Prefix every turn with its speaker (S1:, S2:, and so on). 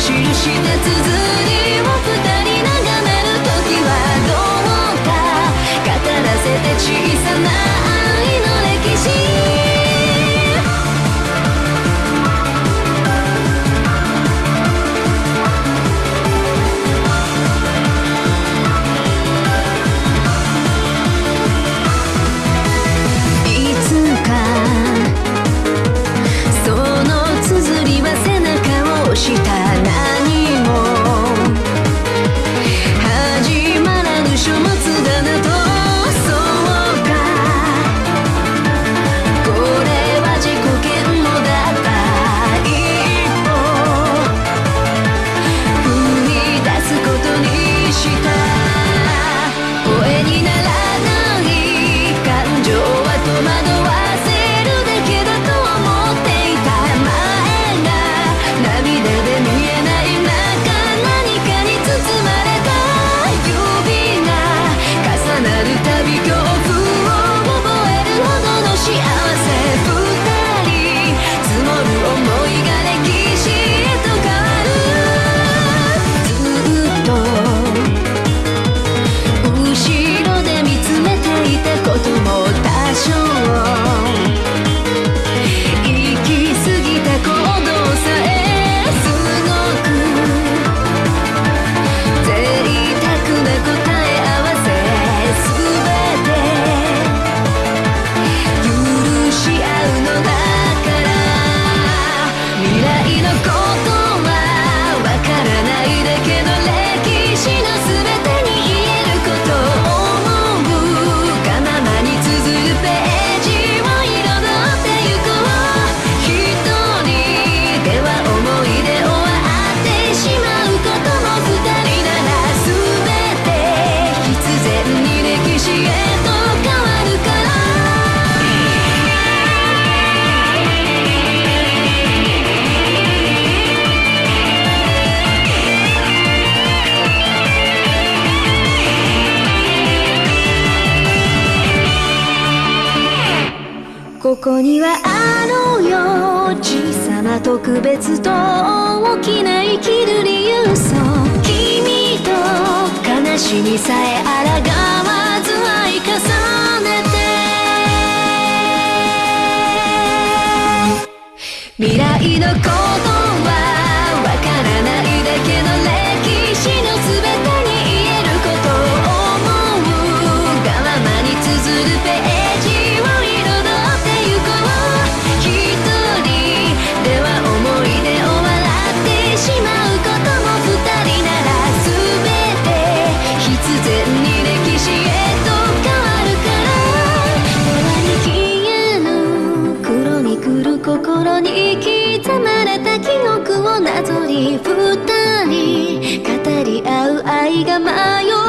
S1: 印で続いてこにはあのよ小さな特別と大きな生きる理由そう君と悲しみさえ抗わず愛重ねて。未来の恋心に刻まれた記憶をなぞり二人語り合う愛が迷う